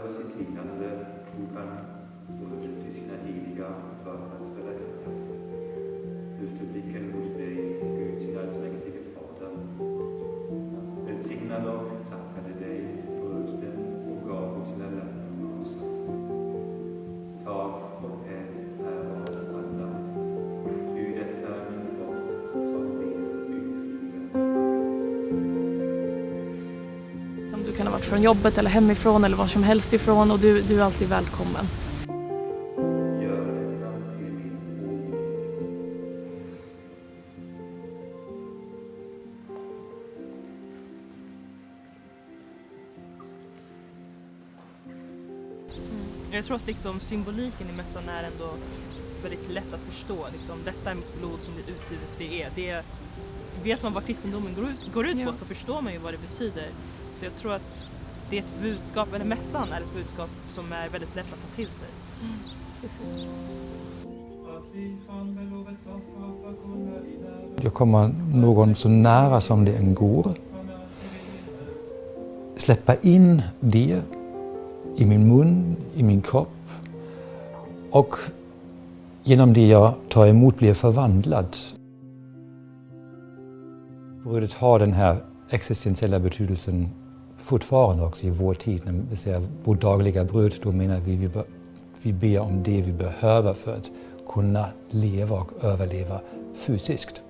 över sitt lidande tog han brödet till sina heliga för att svälla detta. Lyfte blicken mot dig, Gud, sin allsmäktige Fader. Välsignade och från jobbet eller hemifrån eller var som helst ifrån och du, du är alltid välkommen. Åminnelse. Jag tror att liksom symboliken i mässan är ändå väldigt lätt att förstå. Liksom, detta är mitt blod som blir utgivet för er. Det är, vet man vad kristendomen går ut, går ut Ja. på så förstår man ju vad det betyder. Så jag tror att det är ett budskap, eller mässan är ett budskap som är väldigt lätt att ta till sig. Precis. Jag kommer någon så nära som det än går. Släppa in det i min mun, i min kropp. Och genom det jag tar emot blir förvandlad. Brödet har den här existentiella betydelsen fortfarande också i vår tid. När vi säger vårt dagliga bröd, då menar vi vi, be- vi ber om det vi behöver för att kunna leva och överleva fysiskt.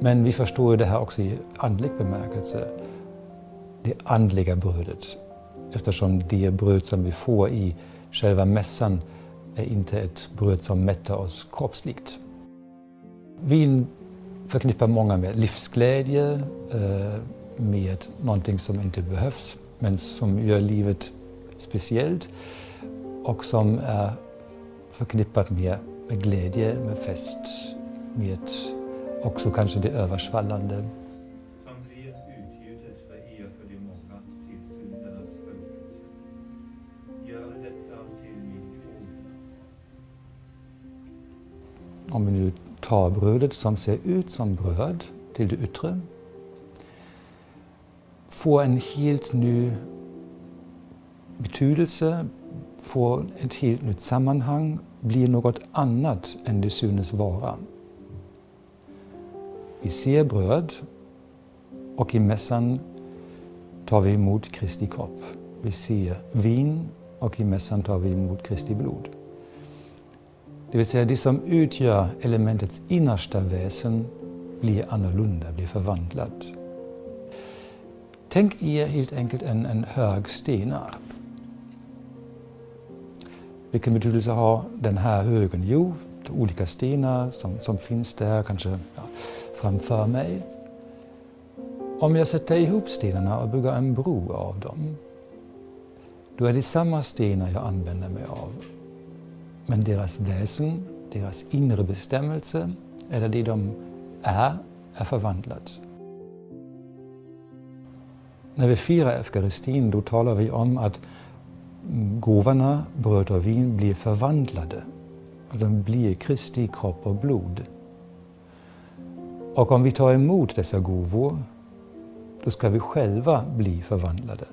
Men vi förstår ju det här också i andlig bemärkelse. Det andliga brödet. Eftersom det bröd som vi får i själva mässan är inte ett bröd som mättar oss kroppsligt. Vin förknippar många med livsglädje, eh, med någonting som inte behövs men som gör livet speciellt och som är förknippat med, med glädje, med fest, med också kanske det översvallande. er. Om vi nu tar brödet som ser ut som bröd till det yttre, får en helt ny betydelse, får ett helt nytt sammanhang, blir något annat än det synes vara. Vi ser bröd och i mässan tar vi emot Kristi kropp. Vi ser vin och i mässan tar vi emot Kristi blod. Det vill säga det som utgör elementets innersta väsen blir annorlunda, blir förvandlat. Tänk er helt enkelt en, en hög stenar. Vilken betydelse har den här högen? Jo, olika stenar som, som finns där, kanske ja, framför mig. Om jag sätter ihop stenarna och bygger en bro av dem, då är det samma stenar jag använder mig av. Men deras väsen, deras inre bestämmelse, eller det de är, är förvandlat. När vi firar eukaristin, då talar vi om att gåvorna, bröd och vin, blir förvandlade. De blir Kristi kropp och blod. Och om vi tar emot dessa gåvor, då ska vi själva bli förvandlade.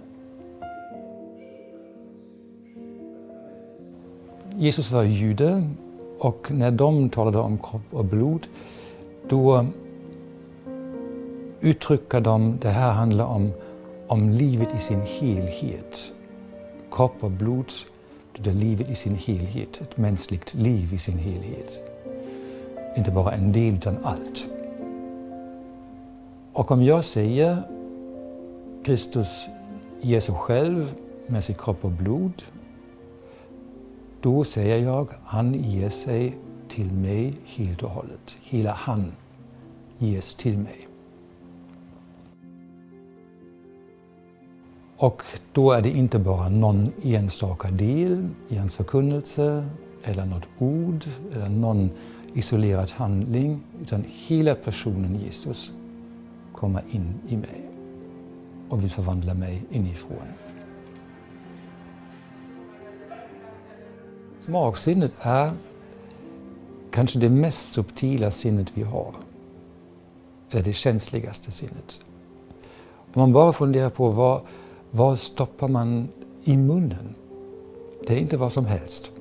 Jesus var jude och när de talade om kropp och blod, då uttrycker de, det här handlar om, om livet i sin helhet. Kropp och blod, det är livet i sin helhet, ett mänskligt liv i sin helhet. Inte bara en del, utan allt. Och om jag säger Kristus ger sig själv med sin kropp och blod, då säger jag han ger sig till mig helt och hållet. Hela han ges till mig. Och då är det inte bara någon enstaka del i hans förkunnelse eller något ord eller någon isolerad handling utan hela personen Jesus kommer in i mig och vill förvandla mig inifrån. Smaksinnet är kanske det mest subtila sinnet vi har. Eller det känsligaste sinnet. Om man bara funderar på vad, vad stoppar man i munnen. Det är inte vad som helst.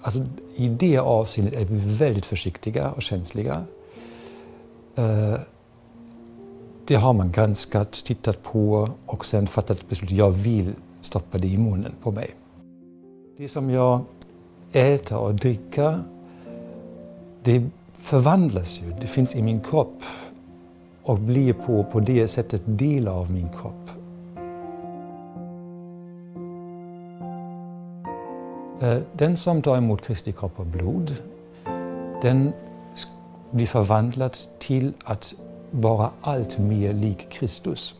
Alltså, I det avseendet är vi väldigt försiktiga och känsliga. Eh, det har man granskat, tittat på och sen fattat beslut. Jag vill stoppa det i munnen på mig. Det som jag äter och dricker, det förvandlas ju. Det finns i min kropp och blir på, på det sättet del av min kropp. Eh, den som tar emot Kristi kropp och blod, den blir förvandlad till att vara allt mer lik Kristus.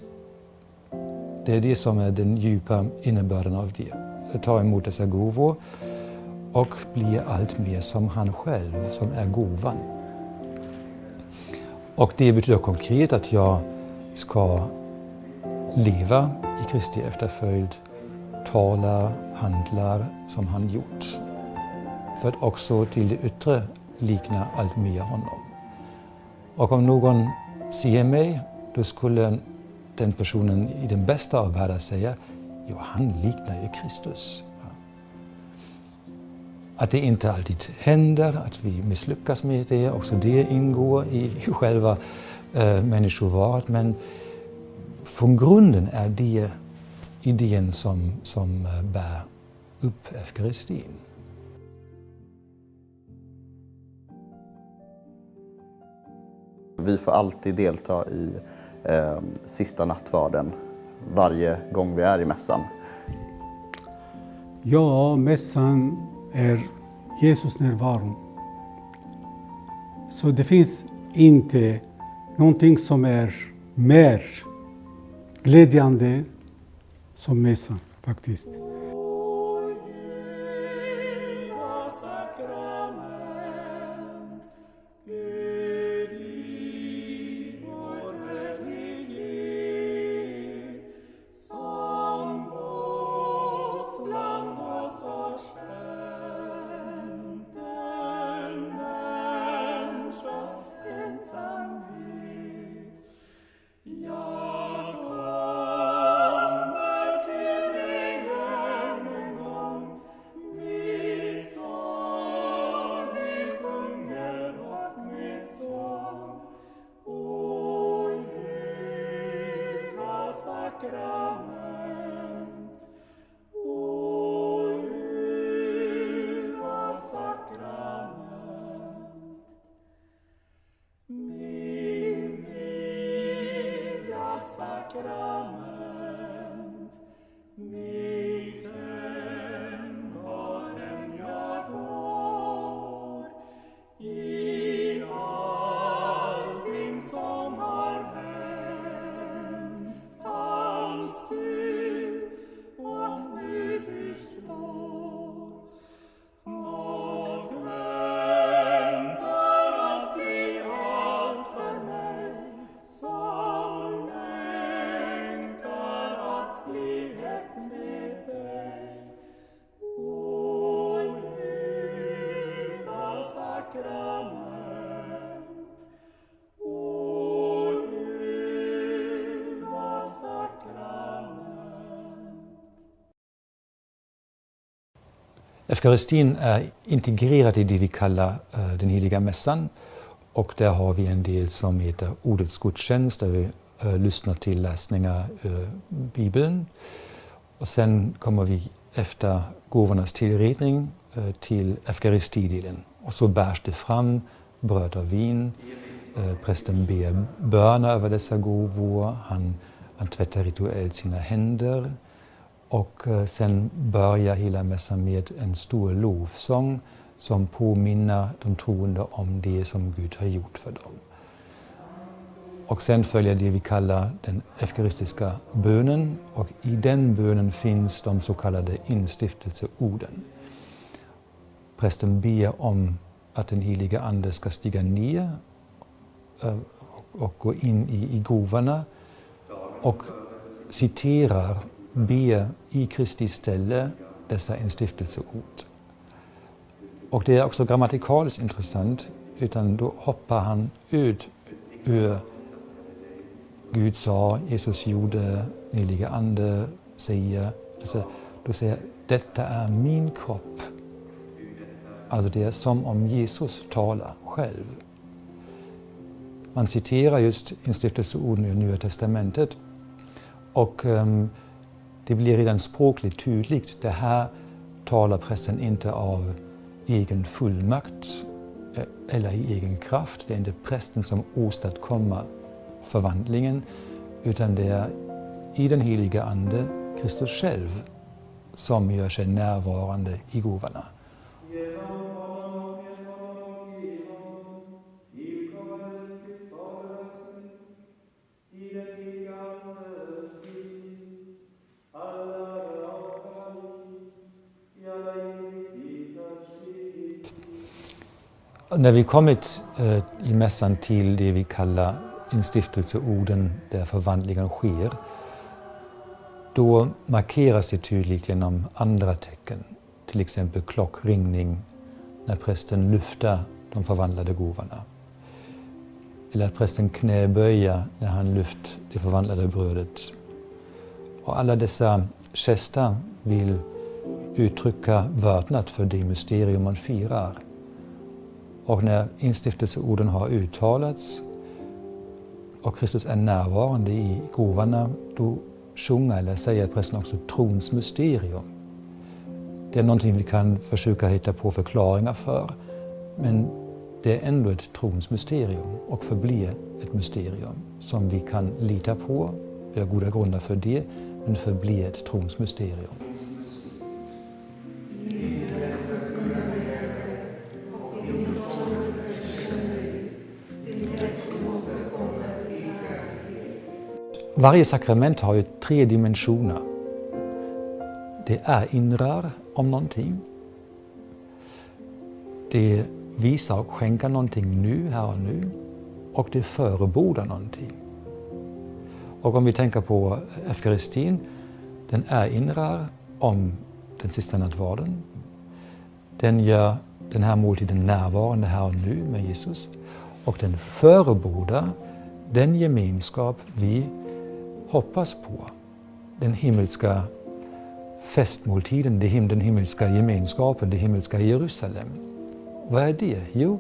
Det är det som är den djupa innebörden av det. Att ta emot dessa gåvor och bli allt mer som han själv, som är gåvan. Och det betyder konkret att jag ska leva i Kristi efterföljd, tala, handlar som han gjort. För att också till det yttre likna allt mer honom. Och om någon ser mig, då skulle den personen i den bästa av världar säga, jo han liknar ju Kristus. Att det inte alltid händer, att vi misslyckas med det, också det ingår i själva eh, äh, människovaret. Men från grunden är det idén som, som eh, bär upp eukaristin. Vi får alltid delta i eh, sista nattvarden varje gång vi är i mässan. Ja, mässan är Jesus närvaro. Så det finns inte någonting som är mer glädjande som mässan faktiskt. sacrament, Eukaristin är integrerad i det vi kallar eh, den heliga mässan. Och där har vi en del som heter Ordets gudstjänst, där vi eh, lyssnar till läsningar ur Bibeln. Och sen kommer vi efter gåvornas tillredning till eukaristidelen. Och så bärs det fram bröd och vin. Prästen ber böner över dessa gåvor. Han, han tvättar rituellt sina händer. Och eh, sen börjar hela mässan med en stor lovsång som påminner de troende om det som Gud har gjort för dem. Och sen följer det vi kallar den eukaristiska bönen och i den bönen finns de så kallade instiftelseorden. Prästen ber om att den heliga Ande ska stiga ner eh, och gå in i, i gåvorna och citerar ber i Kristi ställe dessa instiftelseord. Och det är också grammatikaliskt intressant, utan då hoppar han ut ur Gud sa, Jesus gjorde, heliga Ande säger. Alltså, då säger detta är min kropp. Alltså det är som om Jesus talar själv. Man citerar just instiftelseorden i Nya Testamentet och um, det blir redan språkligt tydligt. Det här talar prästen inte av egen fullmakt eh, eller i egen kraft. Det är inte prästen som åstadkommer förvandlingen utan det är i den heliga Ande, Kristus själv, som gör sig närvarande i gåvorna. När vi kommit eh, i mässan till det vi kallar instiftelseorden där förvandlingen sker, då markeras det tydligt genom andra tecken. Till exempel klockringning när prästen lyfter de förvandlade gåvorna. Eller att prästen knäböjer när han lyft det förvandlade brödet. Och alla dessa gester vill uttrycka vördnad för det mysterium man firar. Och när instiftelseorden har uttalats och Kristus är närvarande i gåvorna, då sjunger eller säger prästen också trons mysterium. Det är någonting vi kan försöka hitta på förklaringar för, men det är ändå ett trons mysterium och förblir ett mysterium som vi kan lita på. Vi har goda grunder för det, men förblir ett trons mysterium. Varje sakrament har ju tre dimensioner. Det erinrar om någonting. Det visar och skänker någonting nu, här och nu. Och det förebodar någonting. Och om vi tänker på eukaristin, den erinrar om den sista nattvarden. Den gör den här måltiden närvarande här och nu med Jesus. Och den förebodar den gemenskap vi hoppas på. Den himmelska festmåltiden, den himmelska gemenskapen, det himmelska Jerusalem. Vad är det? Jo,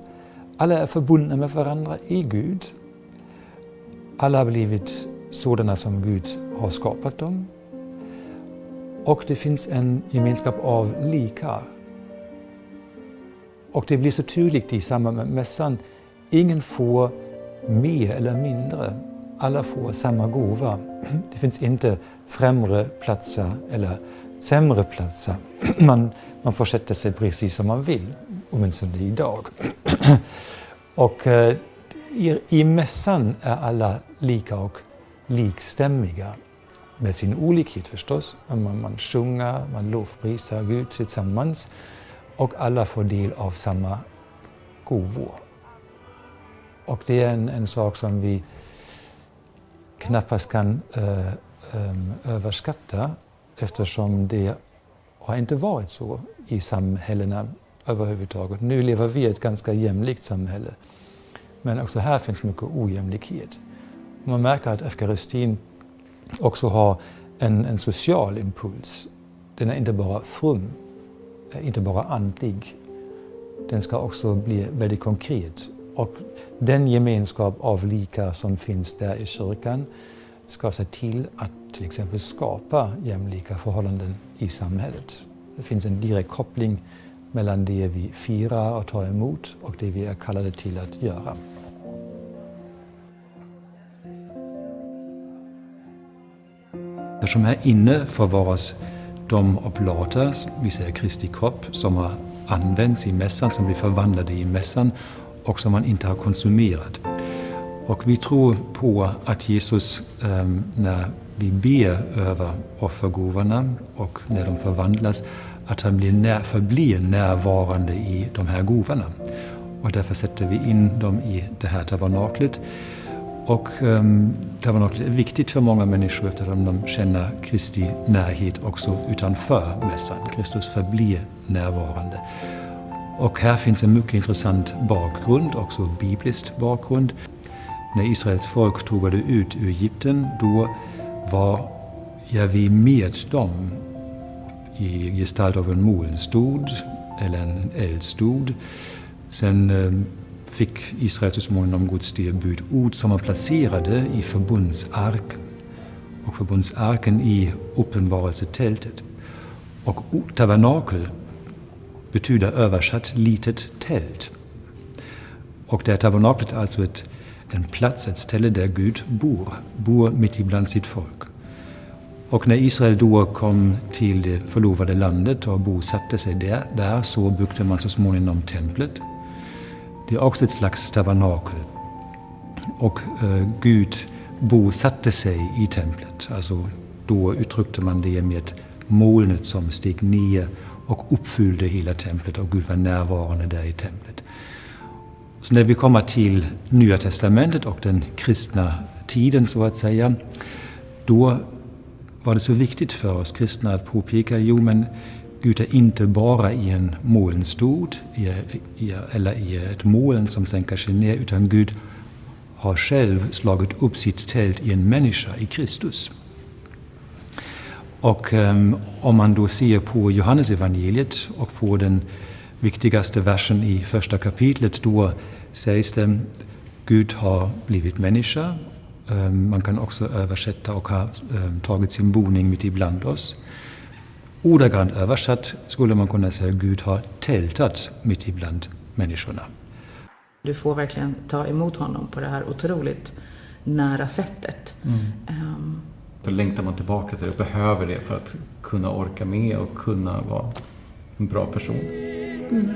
alla är förbundna med varandra i Gud. Alla har blivit sådana som Gud har skapat dem. Och det finns en gemenskap av likar. Och det blir så tydligt i samband med mässan. Ingen får mer eller mindre alla får samma gåva. Det finns inte främre platser eller sämre platser. Man, man får sätta sig precis som man vill, åtminstone idag. Och eh, i, i mässan är alla lika och likstämmiga med sin olikhet förstås. Man, man sjunger, man lovprisar Gud tillsammans och alla får del av samma gåvor. Och det är en, en sak som vi knappast kan eh, eh, överskatta eftersom det har inte varit så i samhällena överhuvudtaget. Nu lever vi i ett ganska jämlikt samhälle. Men också här finns mycket ojämlikhet. Man märker att eukaristin också har en, en social impuls. Den är inte bara from, eh, inte bara andlig. Den ska också bli väldigt konkret och den gemenskap av likar som finns där i kyrkan ska se till att till exempel skapa jämlika förhållanden i samhället. Det finns en direkt koppling mellan det vi firar och tar emot och det vi är kallade till att göra. Eftersom här inne förvaras de oblater, vi säger Kristi kropp, som har använts i mässan, som blir förvandlade i mässan och som man inte har konsumerat. Och vi tror på att Jesus, ehm, när vi ber över offergåvorna och när de förvandlas, att han blir när, förblir närvarande i de här gåvorna. Och därför sätter vi in dem i det här tabernaklet. Och um, tabernaklet är viktigt för många människor eftersom de känner Kristi närhet också utanför mässan. Kristus förblir närvarande. Och här finns en mycket intressant bakgrund, också biblisk bakgrund. När Israels folk tågade ut ur Egypten, då var ja, vi med dem i gestalt av en molnstod eller en eldstod. Sen eh, fick Israel så småningom Guds ord som man placerade i förbundsarken. Och förbundsarken i uppenbarelsetältet. Och tabernakel betyder översatt litet tält. Och det är tabernaklet alltså ett, en plats, ett ställe där Gud bor, bor mitt ibland sitt folk. Och när Israel då kom till det förlovade landet och bosatte sig där, där så byggde man så småningom templet. Det är också ett slags tabernakel. Och eh, Gud bosatte sig i templet. Alltså, då uttryckte man det med molnet som steg ner och uppfyllde hela templet och Gud var närvarande där i templet. Så när vi kommer till Nya Testamentet och den kristna tiden så att säga, då var det så viktigt för oss kristna att påpeka, jo men Gud är inte bara i en molnstod eller i ett moln som sänker sig ner, utan Gud har själv slagit upp sitt tält i en människa, i Kristus. Och um, om man då ser på Johannesevangeliet och på den viktigaste versen i första kapitlet, då sägs det Gud har blivit människa. Um, man kan också översätta och har um, tagit sin boning mitt ibland oss. Ordagrant översatt skulle man kunna säga Gud har tältat mitt ibland människorna. Du får verkligen ta emot honom på det här otroligt nära sättet. Mm. Då längtar man tillbaka till det och behöver det för att kunna orka med och kunna vara en bra person. Mm.